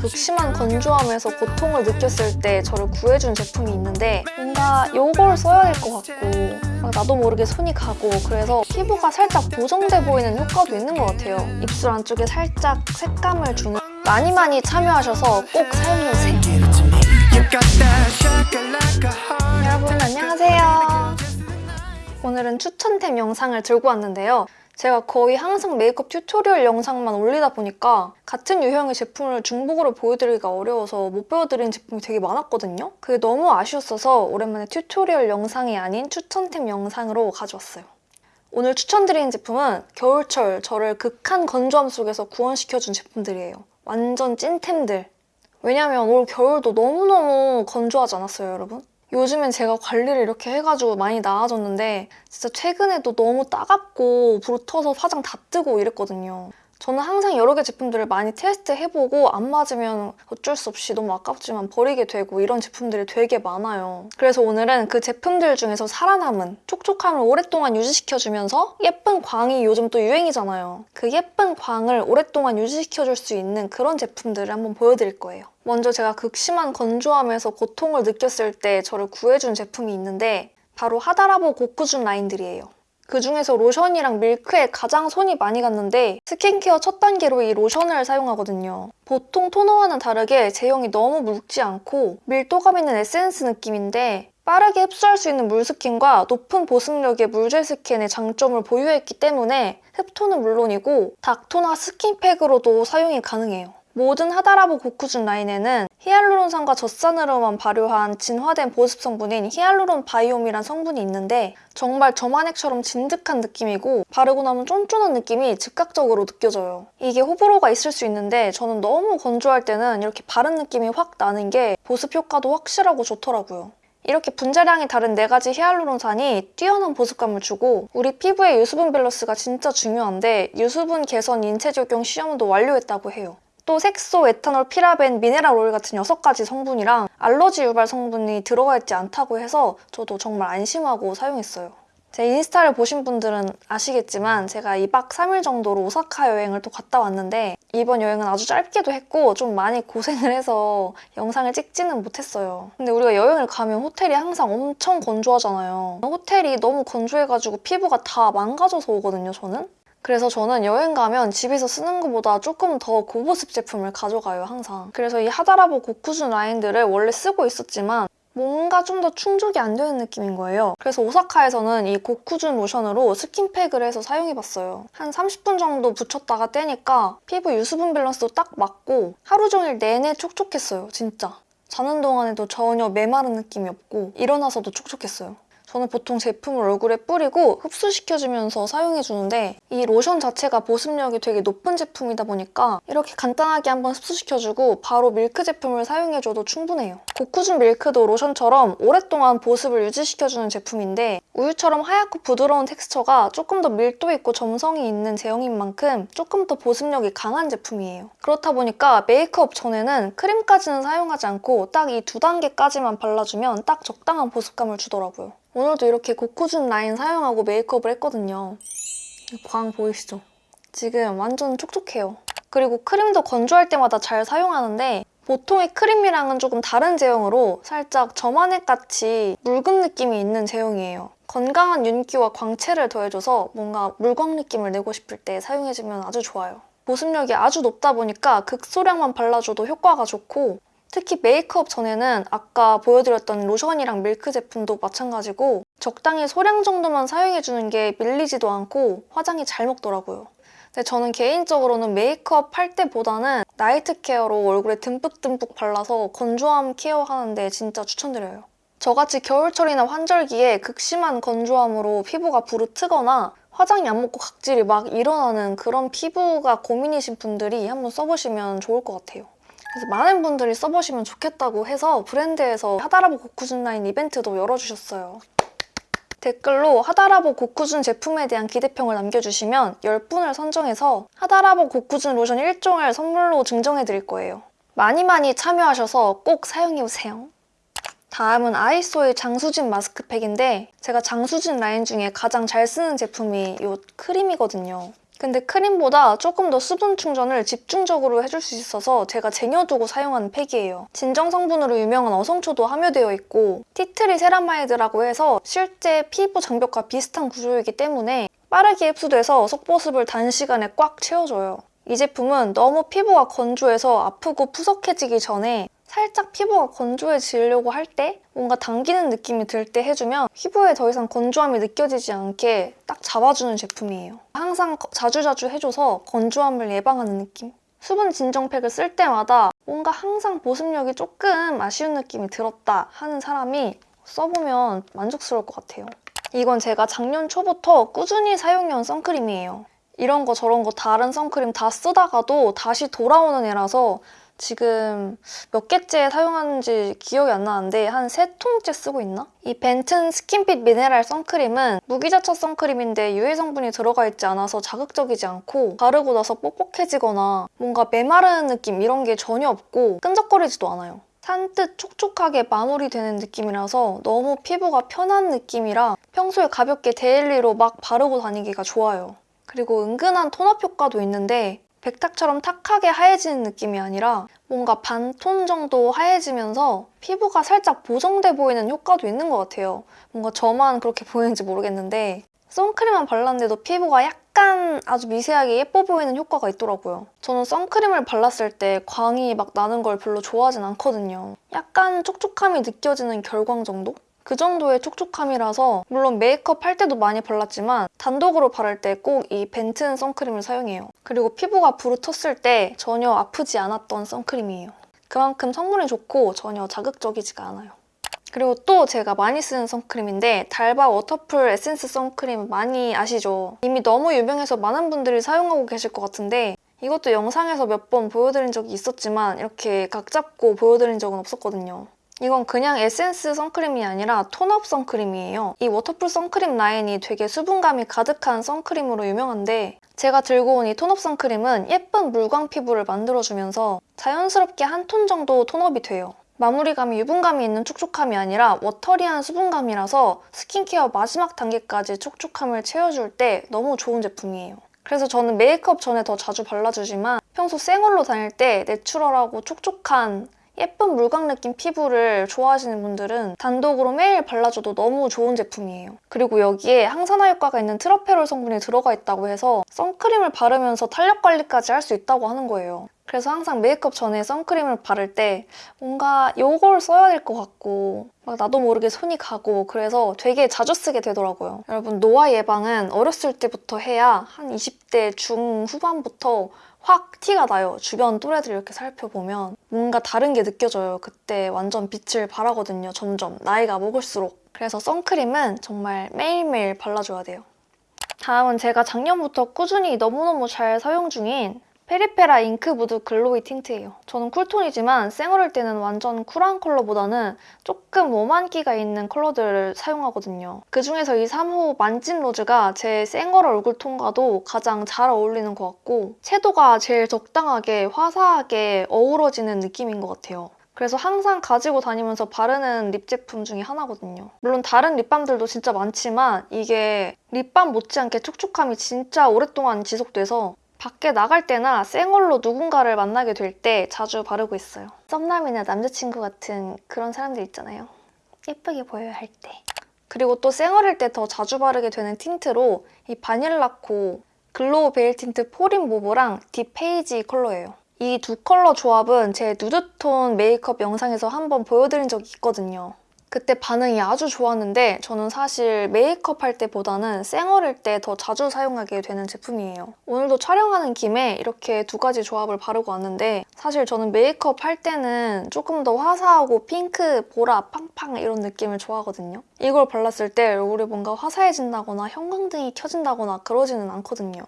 극심한 건조함에서 고통을 느꼈을 때 저를 구해준 제품이 있는데 뭔가 요걸 써야 될 것 같고 막 나도 모르게 손이 가고 그래서 피부가 살짝 보정돼 보이는 효과도 있는 것 같아요. 입술 안쪽에 살짝 색감을 주는 많이 많이 참여하셔서 꼭 사용해주세요. 여러분 안녕하세요. 오늘은 추천템 영상을 들고 왔는데요. 제가 거의 항상 메이크업 tutorial 영상만 올리다 보니까 같은 유형의 제품을 중복으로 보여드리기가 어려워서 못 보여드린 제품이 되게 많았거든요. 그게 너무 아쉬웠어서 오랜만에 tutorial 영상이 아닌 추천템 영상으로 가져왔어요. 오늘 추천드리는 제품은 겨울철 저를 극한 건조함 속에서 구원시켜준 제품들이에요. 완전 찐템들. 왜냐면 올 겨울도 너무너무 건조하지 않았어요, 여러분? 요즘엔 제가 관리를 이렇게 해가지고 많이 나아졌는데 진짜 최근에도 너무 따갑고 부르터서 화장 다 뜨고 이랬거든요. 저는 항상 여러 개 제품들을 많이 테스트해보고 안 맞으면 어쩔 수 없이 너무 아깝지만 버리게 되고 이런 제품들이 되게 많아요. 그래서 오늘은 그 제품들 중에서 살아남은 촉촉함을 오랫동안 유지시켜주면서 예쁜 광이 요즘 또 유행이잖아요. 그 예쁜 광을 오랫동안 유지시켜줄 수 있는 그런 제품들을 한번 보여드릴 거예요. 먼저 제가 극심한 건조함에서 고통을 느꼈을 때 저를 구해준 제품이 있는데 바로 하다라보 고쿠준 라인들이에요. 그 중에서 로션이랑 밀크에 가장 손이 많이 갔는데 스킨케어 첫 단계로 이 로션을 사용하거든요. 보통 토너와는 다르게 제형이 너무 묽지 않고 밀도감 있는 에센스 느낌인데 빠르게 흡수할 수 있는 물스킨과 높은 보습력의 물젤 스킨의 장점을 보유했기 때문에 흡톤은 물론이고 닥토나 스킨팩으로도 사용이 가능해요. 모든 하다라보 고쿠준 라인에는 히알루론산과 젖산으로만 발효한 진화된 보습 성분인 히알루론 바이옴이란 성분이 있는데 정말 점안액처럼 진득한 느낌이고 바르고 나면 쫀쫀한 느낌이 즉각적으로 느껴져요. 이게 호불호가 있을 수 있는데 저는 너무 건조할 때는 이렇게 바른 느낌이 확 나는 게 보습 효과도 확실하고 좋더라고요. 이렇게 분자량이 다른 네 가지 히알루론산이 뛰어난 보습감을 주고 우리 피부의 유수분 밸런스가 진짜 중요한데 유수분 개선 인체 적용 시험도 완료했다고 해요. 또 색소, 에탄올, 피라벤, 미네랄 오일 같은 6가지 성분이랑 알러지 유발 성분이 들어가 있지 않다고 해서 저도 정말 안심하고 사용했어요. 제 인스타를 보신 분들은 아시겠지만 제가 2박 3일 정도로 오사카 여행을 또 갔다 왔는데 이번 여행은 아주 짧게도 했고 좀 많이 고생을 해서 영상을 찍지는 못했어요. 근데 우리가 여행을 가면 호텔이 항상 엄청 건조하잖아요. 호텔이 너무 건조해가지고 피부가 다 망가져서 오거든요, 저는. 그래서 저는 여행 가면 집에서 쓰는 것보다 조금 더 고보습 제품을 가져가요, 항상. 그래서 이 하다라보 고쿠준 라인들을 원래 쓰고 있었지만 뭔가 좀 더 충족이 안 되는 느낌인 거예요. 그래서 오사카에서는 이 고쿠준 로션으로 스킨팩을 해서 사용해봤어요. 한 30분 정도 붙였다가 떼니까 피부 유수분 밸런스도 딱 맞고 하루 종일 내내 촉촉했어요, 진짜. 자는 동안에도 전혀 메마른 느낌이 없고 일어나서도 촉촉했어요. 저는 보통 제품을 얼굴에 뿌리고 흡수시켜주면서 사용해주는데 이 로션 자체가 보습력이 되게 높은 제품이다 보니까 이렇게 간단하게 한번 흡수시켜주고 바로 밀크 제품을 사용해줘도 충분해요. 고쿠준 밀크도 로션처럼 오랫동안 보습을 유지시켜주는 제품인데 우유처럼 하얗고 부드러운 텍스처가 조금 더 밀도 있고 점성이 있는 제형인 만큼 조금 더 보습력이 강한 제품이에요. 그렇다 보니까 메이크업 전에는 크림까지는 사용하지 않고 딱 이 두 단계까지만 발라주면 딱 적당한 보습감을 주더라고요. 오늘도 이렇게 고쿠준 라인 사용하고 메이크업을 했거든요. 광 보이시죠? 지금 완전 촉촉해요. 그리고 크림도 건조할 때마다 잘 사용하는데 보통의 크림이랑은 조금 다른 제형으로 살짝 저만액같이 묽은 느낌이 있는 제형이에요. 건강한 윤기와 광채를 더해줘서 뭔가 물광 느낌을 내고 싶을 때 사용해주면 아주 좋아요. 보습력이 아주 높다 보니까 극소량만 발라줘도 효과가 좋고 특히 메이크업 전에는 아까 보여드렸던 로션이랑 밀크 제품도 마찬가지고 적당히 소량 정도만 사용해주는 게 밀리지도 않고 화장이 잘 먹더라고요. 근데 저는 개인적으로는 메이크업 할 때보다는 나이트 케어로 얼굴에 듬뿍듬뿍 발라서 건조함 케어하는데 진짜 추천드려요. 저같이 겨울철이나 환절기에 극심한 건조함으로 피부가 부르트거나 화장이 안 먹고 각질이 막 일어나는 그런 피부가 고민이신 분들이 한번 써보시면 좋을 것 같아요. 그래서 많은 분들이 써보시면 좋겠다고 해서 브랜드에서 하다라보 고쿠준 라인 이벤트도 열어주셨어요. 댓글로 하다라보 고쿠준 제품에 대한 기대평을 남겨주시면 10분을 선정해서 하다라보 고쿠준 로션 1종을 선물로 증정해드릴 거예요. 많이 많이 참여하셔서 꼭 사용해보세요. 다음은 아이소이 장수진 마스크팩인데 제가 장수진 라인 중에 가장 잘 쓰는 제품이 이 크림이거든요. 근데 크림보다 조금 더 수분 충전을 집중적으로 해줄 수 있어서 제가 쟁여두고 사용하는 팩이에요. 진정 성분으로 유명한 어성초도 함유되어 있고 티트리 세라마이드라고 해서 실제 피부 장벽과 비슷한 구조이기 때문에 빠르게 흡수돼서 속보습을 단시간에 꽉 채워줘요. 이 제품은 너무 피부가 건조해서 아프고 푸석해지기 전에 살짝 피부가 건조해지려고 할 때 뭔가 당기는 느낌이 들 때 해주면 피부에 더 이상 건조함이 느껴지지 않게 딱 잡아주는 제품이에요. 항상 거- 자주자주 해줘서 건조함을 예방하는 느낌? 수분 진정팩을 쓸 때마다 뭔가 항상 보습력이 조금 아쉬운 느낌이 들었다 하는 사람이 써보면 만족스러울 것 같아요. 이건 제가 작년 초부터 꾸준히 사용해온 선크림이에요. 이런 거 저런 거 다른 선크림 다 쓰다가도 다시 돌아오는 애라서 지금 몇 개째 사용하는지 기억이 안 나는데 한 세 통째 쓰고 있나? 이 벤튼 스킨핏 미네랄 선크림은 무기자차 선크림인데 유해 성분이 들어가 있지 않아서 자극적이지 않고 바르고 나서 뻑뻑해지거나 뭔가 메마르는 느낌 이런 게 전혀 없고 끈적거리지도 않아요. 산뜻 촉촉하게 마무리되는 느낌이라서 너무 피부가 편한 느낌이라 평소에 가볍게 daily로 막 바르고 다니기가 좋아요. 그리고 은근한 톤업 효과도 있는데 백탁처럼 탁하게 하얘지는 느낌이 아니라 뭔가 반톤 정도 하얘지면서 피부가 살짝 보정돼 보이는 효과도 있는 것 같아요. 뭔가 저만 그렇게 보이는지 모르겠는데 선크림만 발랐는데도 피부가 약간 아주 미세하게 예뻐 보이는 효과가 있더라고요. 저는 선크림을 발랐을 때 광이 막 나는 걸 별로 좋아하진 않거든요. 약간 촉촉함이 느껴지는 결광 정도? 그 정도의 촉촉함이라서 물론 메이크업 할 때도 많이 발랐지만 단독으로 바를 때 꼭 이 벤튼 선크림을 사용해요. 그리고 피부가 부르텄을 때 전혀 아프지 않았던 선크림이에요. 그만큼 성분이 좋고 전혀 자극적이지가 않아요. 그리고 또 제가 많이 쓰는 선크림인데 달바 워터풀 에센스 선크림 많이 아시죠? 이미 너무 유명해서 많은 분들이 사용하고 계실 것 같은데 이것도 영상에서 몇 번 보여드린 적이 있었지만 이렇게 각 잡고 보여드린 적은 없었거든요. 이건 그냥 에센스 선크림이 아니라 tone-up 선크림이에요. 이 워터풀 선크림 라인이 되게 수분감이 가득한 선크림으로 유명한데 제가 들고 온 이 tone-up 선크림은 예쁜 물광 피부를 만들어주면서 자연스럽게 한 톤 정도 tone-up이 돼요. 마무리감이 유분감이 있는 촉촉함이 아니라 watery한 수분감이라서 스킨케어 마지막 단계까지 촉촉함을 채워줄 때 너무 좋은 제품이에요. 그래서 저는 메이크업 전에 더 자주 발라주지만 평소 생얼로 다닐 때 내추럴하고 촉촉한 예쁜 물광 느낌 피부를 좋아하시는 분들은 단독으로 매일 발라줘도 너무 좋은 제품이에요. 그리고 여기에 항산화 효과가 있는 트러페롤 성분이 들어가 있다고 해서 선크림을 바르면서 탄력 관리까지 할 수 있다고 하는 거예요. 그래서 항상 메이크업 전에 선크림을 바를 때 뭔가 이걸 써야 될 것 같고 막 나도 모르게 손이 가고 그래서 되게 자주 쓰게 되더라고요. 여러분 노화 예방은 어렸을 때부터 해야 한 20대 중후반부터 확 티가 나요. 주변 또래들 이렇게 살펴보면 뭔가 다른 게 느껴져요. 그때 완전 빛을 발하거든요. 점점 나이가 먹을수록. 그래서 선크림은 정말 매일매일 발라줘야 돼요. 다음은 제가 작년부터 꾸준히 너무너무 잘 사용 중인 페리페라 잉크 무드 글로이 틴트예요. 저는 cool tone이지만 쌩얼일 때는 완전 쿨한 컬러보다는 조금 warm한기가 있는 컬러들을 사용하거든요. 그중에서 이 3호 만진 로즈가 제 쌩얼 얼굴 톤과도 가장 잘 어울리는 것 같고 채도가 제일 적당하게 화사하게 어우러지는 느낌인 것 같아요. 그래서 항상 가지고 다니면서 바르는 lip 제품 중에 하나거든요. 물론 다른 립밤들도 진짜 많지만 이게 립밤 못지않게 촉촉함이 진짜 오랫동안 지속돼서 밖에 나갈 때나 쌩얼로 누군가를 만나게 될 때 자주 바르고 있어요. 썸남이나 남자친구 같은 그런 사람들 있잖아요. 예쁘게 보여야 할 때. 그리고 또 쌩얼일 때 더 자주 바르게 되는 틴트로 이 바닐라코 글로우 베일 틴트 fall in mauve랑 deep beige 컬러예요. 이 두 컬러 조합은 제 nude tone 메이크업 영상에서 한번 보여드린 적이 있거든요. 그때 반응이 아주 좋았는데 저는 사실 메이크업 할 때보다는 쌩얼일 때 더 자주 사용하게 되는 제품이에요. 오늘도 촬영하는 김에 이렇게 두 가지 조합을 바르고 왔는데 사실 저는 메이크업 할 때는 조금 더 화사하고 핑크, 보라, 팡팡 이런 느낌을 좋아하거든요. 이걸 발랐을 때 얼굴이 뭔가 화사해진다거나 형광등이 켜진다거나 그러지는 않거든요.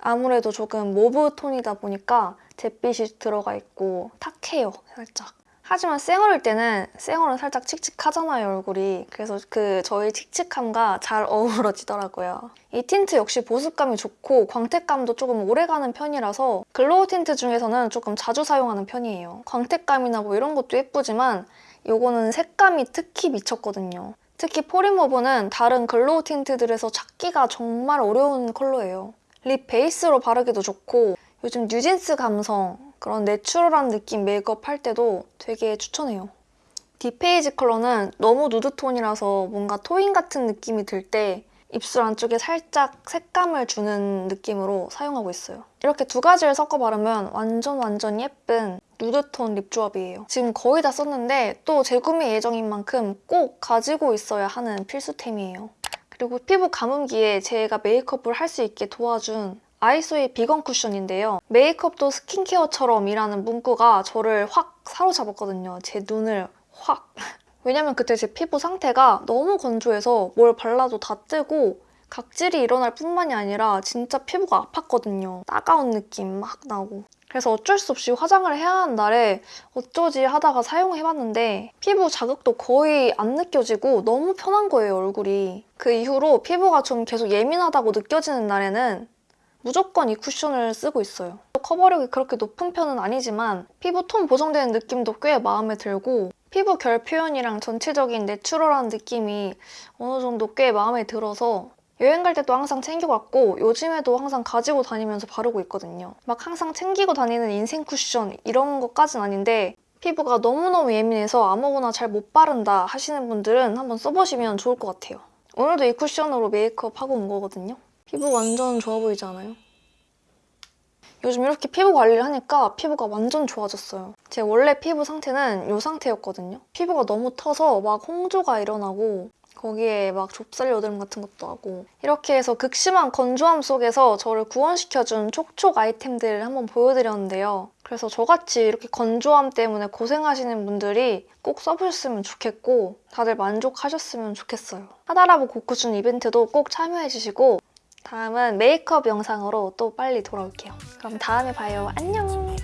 아무래도 조금 mauve 톤이다 보니까 잿빛이 들어가 있고 탁해요, 살짝. 하지만 쌩얼일 때는 쌩얼은 살짝 칙칙하잖아요, 얼굴이. 그래서 그 저의 칙칙함과 잘 어우러지더라고요. 이 틴트 역시 보습감이 좋고 광택감도 조금 오래가는 편이라서 glow 틴트 중에서는 조금 자주 사용하는 편이에요. 광택감이나 뭐 이런 것도 예쁘지만 이거는 색감이 특히 미쳤거든요. 특히 fall in mauve는 다른 glow 틴트들에서 찾기가 정말 어려운 컬러예요. lip 베이스로 바르기도 좋고 요즘 뉴진스 감성 그런 내추럴한 느낌 메이크업 할 때도 되게 추천해요. deep beige 컬러는 너무 nude tone이라서 뭔가 토인 같은 느낌이 들 때 입술 안쪽에 살짝 색감을 주는 느낌으로 사용하고 있어요. 이렇게 두 가지를 섞어 바르면 완전 완전 예쁜 nude tone lip 조합이에요. 지금 거의 다 썼는데 또 재구매 예정인 만큼 꼭 가지고 있어야 하는 필수템이에요. 그리고 피부 가뭄기에 제가 메이크업을 할 수 있게 도와준 아이소이 비건 쿠션인데요. 메이크업도 스킨케어처럼 이라는 문구가 저를 확 사로잡았거든요. 제 눈을 확. 왜냐면 그때 제 피부 상태가 너무 건조해서 뭘 발라도 다 뜨고 각질이 일어날 뿐만이 아니라 진짜 피부가 아팠거든요. 따가운 느낌 막 나고. 그래서 어쩔 수 없이 화장을 해야 하는 날에 어쩌지 하다가 사용해봤는데 피부 자극도 거의 안 느껴지고 너무 편한 거예요, 얼굴이. 그 이후로 피부가 좀 계속 예민하다고 느껴지는 날에는 무조건 이 쿠션을 쓰고 있어요. 커버력이 그렇게 높은 편은 아니지만 피부 톤 보정되는 느낌도 꽤 마음에 들고 피부 결 표현이랑 전체적인 내추럴한 느낌이 어느 정도 꽤 마음에 들어서 여행 갈 때도 항상 챙겨갔고 요즘에도 항상 가지고 다니면서 바르고 있거든요. 막 항상 챙기고 다니는 인생 쿠션 이런 것까진 아닌데 피부가 너무너무 예민해서 아무거나 잘 못 바른다 하시는 분들은 한번 써보시면 좋을 것 같아요. 오늘도 이 쿠션으로 메이크업 하고 온 거거든요. 피부 완전 좋아 보이지 않아요? 요즘 이렇게 피부 관리를 하니까 피부가 완전 좋아졌어요. 제 원래 피부 상태는 이 상태였거든요. 피부가 너무 터서 막 홍조가 일어나고 거기에 막 좁쌀 여드름 같은 것도 하고 이렇게 해서 극심한 건조함 속에서 저를 구원시켜준 촉촉 아이템들을 한번 보여드렸는데요. 그래서 저같이 이렇게 건조함 때문에 고생하시는 분들이 꼭 써보셨으면 좋겠고 다들 만족하셨으면 좋겠어요. 하다라보 고쿠준 이벤트도 꼭 참여해주시고 다음은 메이크업 영상으로 또 빨리 돌아올게요. 그럼 다음에 봐요. 안녕!